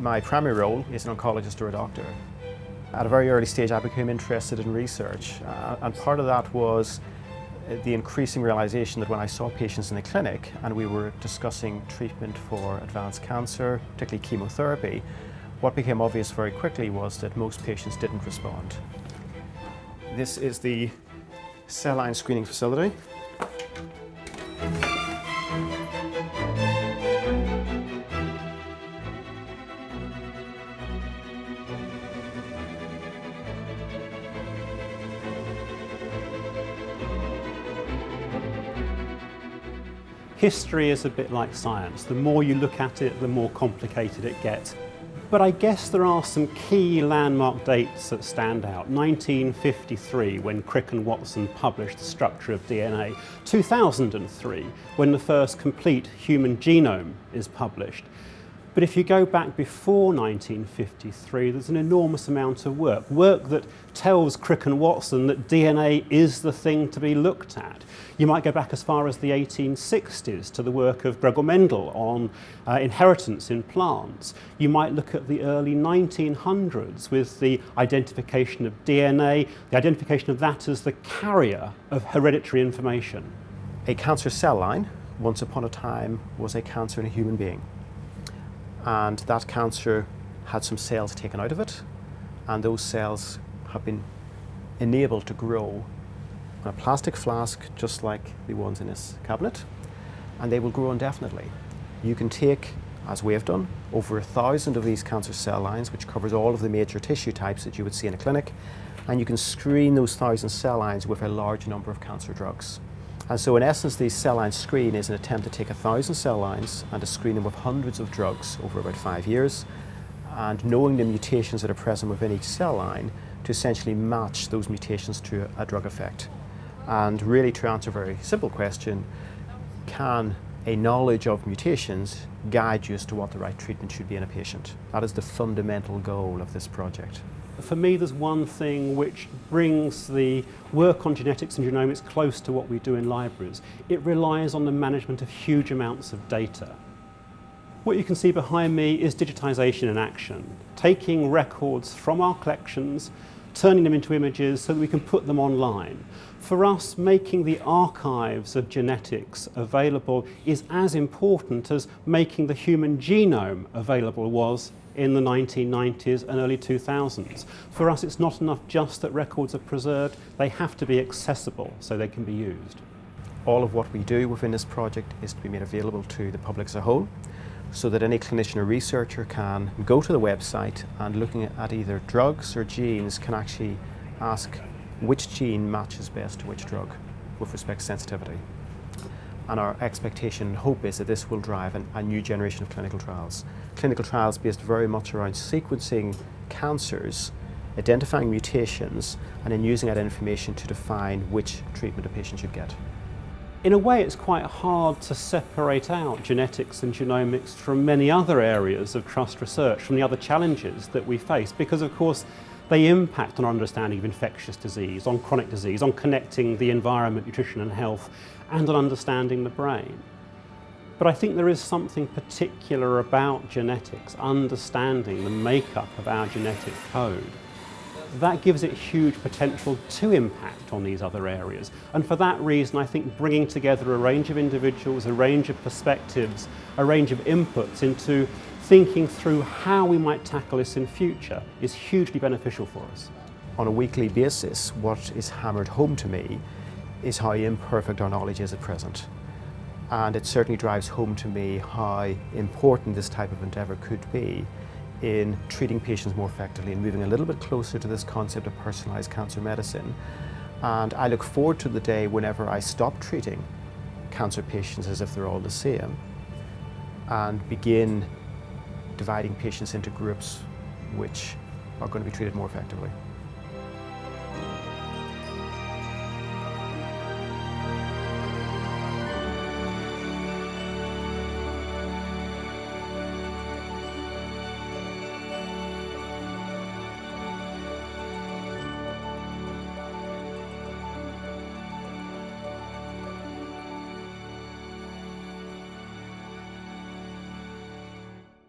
My primary role is an oncologist or a doctor. At a very early stage I became interested in research uh, and part of that was the increasing realization that when I saw patients in the clinic and we were discussing treatment for advanced cancer, particularly chemotherapy, what became obvious very quickly was that most patients didn't respond. This is the cell line screening facility. History is a bit like science. The more you look at it, the more complicated it gets. But I guess there are some key landmark dates that stand out. 1953, when Crick and Watson published The Structure of DNA. 2003, when the first complete human genome is published. But if you go back before 1953, there's an enormous amount of work. Work that tells Crick and Watson that DNA is the thing to be looked at. You might go back as far as the 1860s to the work of Gregor Mendel on uh, inheritance in plants. You might look at the early 1900s with the identification of DNA, the identification of that as the carrier of hereditary information. A cancer cell line, once upon a time, was a cancer in a human being and that cancer had some cells taken out of it and those cells have been enabled to grow in a plastic flask just like the ones in this cabinet and they will grow indefinitely. You can take, as we have done, over a thousand of these cancer cell lines which covers all of the major tissue types that you would see in a clinic and you can screen those thousand cell lines with a large number of cancer drugs. And so in essence, the cell line screen is an attempt to take a thousand cell lines and to screen them with hundreds of drugs over about five years, and knowing the mutations that are present within each cell line to essentially match those mutations to a drug effect. And really to answer a very simple question, can a knowledge of mutations guide you as to what the right treatment should be in a patient? That is the fundamental goal of this project. For me, there's one thing which brings the work on genetics and genomics close to what we do in libraries. It relies on the management of huge amounts of data. What you can see behind me is digitisation in action, taking records from our collections, turning them into images so that we can put them online. For us, making the archives of genetics available is as important as making the human genome available was in the 1990s and early 2000s. For us, it's not enough just that records are preserved, they have to be accessible so they can be used. All of what we do within this project is to be made available to the public as a whole so that any clinician or researcher can go to the website and looking at either drugs or genes can actually ask which gene matches best to which drug with respect to sensitivity. And our expectation and hope is that this will drive an, a new generation of clinical trials. Clinical trials based very much around sequencing cancers, identifying mutations, and then using that information to define which treatment a patient should get. In a way, it's quite hard to separate out genetics and genomics from many other areas of trust research, from the other challenges that we face, because of course they impact on our understanding of infectious disease, on chronic disease, on connecting the environment, nutrition and health, and on understanding the brain. But I think there is something particular about genetics, understanding the makeup of our genetic code. That gives it huge potential to impact on these other areas. And for that reason, I think bringing together a range of individuals, a range of perspectives, a range of inputs into thinking through how we might tackle this in future is hugely beneficial for us. On a weekly basis, what is hammered home to me is how imperfect our knowledge is at present. And it certainly drives home to me how important this type of endeavour could be in treating patients more effectively and moving a little bit closer to this concept of personalised cancer medicine. And I look forward to the day whenever I stop treating cancer patients as if they're all the same and begin dividing patients into groups which are going to be treated more effectively.